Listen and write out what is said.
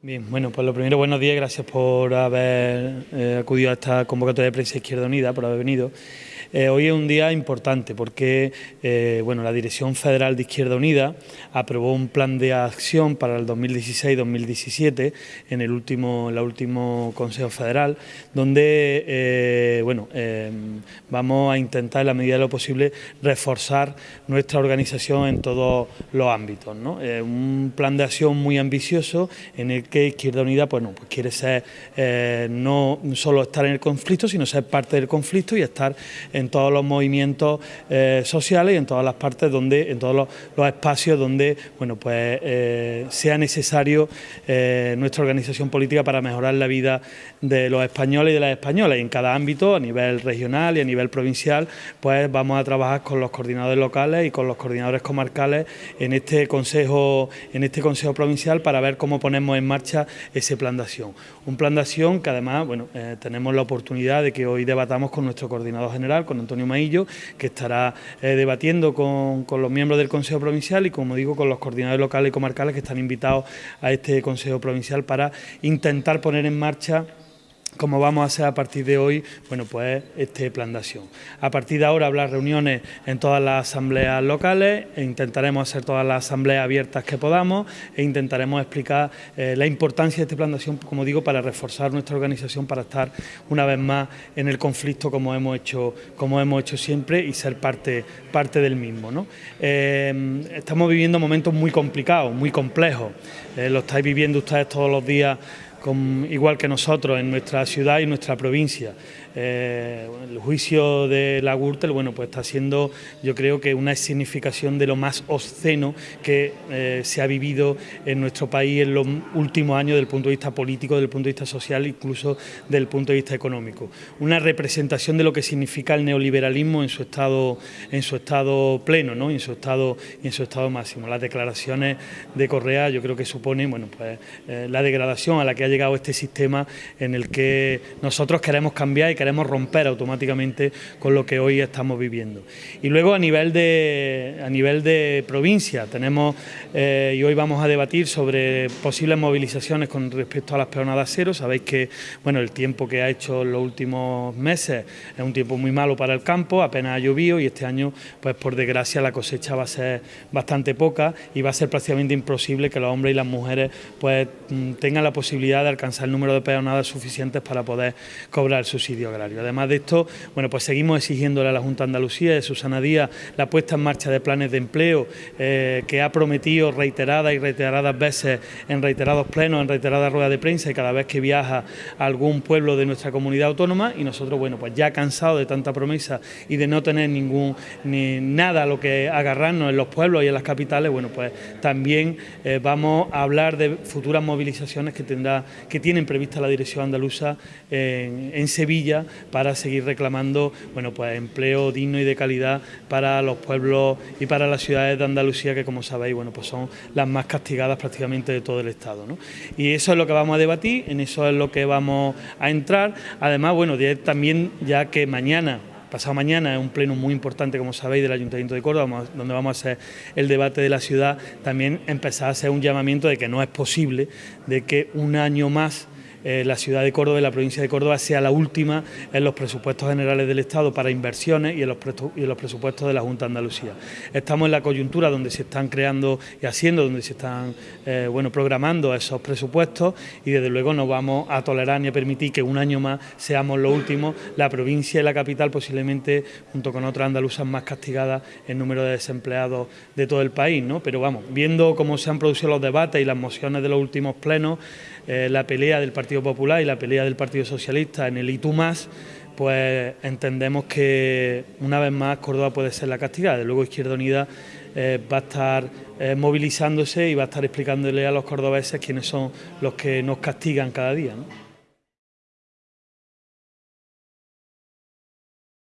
Bien, bueno, pues lo primero, buenos días, gracias por haber eh, acudido a esta convocatoria de prensa Izquierda Unida, por haber venido. Eh, hoy es un día importante porque eh, bueno, la Dirección Federal de Izquierda Unida aprobó un plan de acción para el 2016-2017 en el último, el último Consejo Federal, donde bueno, vamos a intentar en la medida de lo posible reforzar nuestra organización en todos los ámbitos. ¿no? un plan de acción muy ambicioso en el que Izquierda Unida pues, pues quiere ser no solo estar en el conflicto, sino ser parte del conflicto y estar en todos los movimientos eh, sociales y en todas las partes donde, en todos los, espacios donde bueno, pues, eh, sea necesario eh, nuestra organización política para mejorar la vida de los españoles y de las españolas. Y en cada ámbito, a nivel regional y a nivel provincial, pues vamos a trabajar con los coordinadores locales y con los coordinadores comarcales en este consejo, en este consejo provincial para ver cómo ponemos en marcha ese plan de acción. Un plan de acción que además, bueno, tenemos la oportunidad de que hoy debatamos con nuestro coordinador general, con Antonio Maillo, que estará eh, debatiendo con, con, los miembros del Consejo Provincial y, como digo, con los coordinadores locales y comarcales que están invitados a este Consejo Provincial para intentar poner en marcha como vamos a hacer a partir de hoy, bueno, pues este plan de acción. A partir de ahora habrá reuniones en todas las asambleas locales, e intentaremos hacer todas las asambleas abiertas que podamos e intentaremos explicar eh, la importancia de este plan de acción, como digo, para reforzar nuestra organización, para estar una vez más en el conflicto como hemos hecho, como hemos hecho siempre y ser parte, parte del mismo. ¿no? Eh, estamos viviendo momentos muy complicados, muy complejos, eh, lo estáis viviendo ustedes todos los días igual que nosotros en nuestra ciudad y nuestra provincia. Eh, el juicio de la Gürtel bueno, pues está siendo yo creo que una significación de lo más obsceno que eh, se ha vivido en nuestro país en los últimos años desde el punto de vista político, desde punto de vista social, incluso desde el punto de vista económico. Una representación de lo que significa el neoliberalismo en su estado, en su estado pleno, ¿no? en, su estado, en su estado máximo. Las declaraciones de Correa yo creo que suponen bueno, pues, eh, la degradación a la que ha llegado este sistema en el que nosotros queremos cambiar y queremos romper automáticamente con lo que hoy estamos viviendo. Y luego a nivel de, a nivel de provincia tenemos, eh, y hoy vamos a debatir sobre posibles movilizaciones con respecto a las peonadas cero. Sabéis que bueno, el tiempo que ha hecho en los últimos meses es un tiempo muy malo para el campo, apenas ha llovido y este año, pues por desgracia, la cosecha va a ser bastante poca y va a ser prácticamente imposible que los hombres y las mujeres pues mm, tengan la posibilidad de alcanzar el número de peonadas suficientes para poder cobrar el subsidio agrario. Además de esto, bueno, pues seguimos exigiéndole a la Junta de Andalucía de Susana Díaz la puesta en marcha de planes de empleo eh, que ha prometido reiteradas y reiteradas veces en reiterados plenos, en reiteradas ruedas de prensa y cada vez que viaja a algún pueblo de nuestra comunidad autónoma y nosotros, bueno, pues ya cansados de tanta promesa y de no tener ningún ni nada a lo que agarrarnos en los pueblos y en las capitales, bueno, pues también eh, vamos a hablar de futuras movilizaciones que tendrá que tienen prevista la dirección andaluza en, Sevilla para seguir reclamando bueno, pues empleo digno y de calidad para los pueblos y para las ciudades de Andalucía que como sabéis bueno, pues son las más castigadas prácticamente de todo el Estado. Y eso es lo que vamos a debatir, en eso es lo que vamos a entrar. Además, bueno, también ya que mañana pasado mañana un pleno muy importante, como sabéis, del Ayuntamiento de Córdoba, donde vamos a hacer el debate de la ciudad, también empezar a hacer un llamamiento de que no es posible de que un año más eh, la ciudad de Córdoba y la provincia de Córdoba sea la última en los presupuestos generales del Estado para inversiones y en los, y los presupuestos de la Junta de Andalucía. Estamos en la coyuntura donde se están creando y haciendo, donde se están eh, bueno, programando esos presupuestos y desde luego no vamos a tolerar ni a permitir que un año más seamos los últimos, la provincia y la capital posiblemente junto con otras andaluzas más castigadas en número de desempleados de todo el país, ¿no? pero vamos, viendo cómo se han producido los debates y las mociones de los últimos plenos, eh, la pelea del Partido Popular y la pelea del Partido Socialista en el ITU pues entendemos que una vez más Córdoba puede ser la castigada. Luego Izquierda Unida eh, va a estar eh, movilizándose y va a estar explicándole a los cordobeses quiénes son los que nos castigan cada día.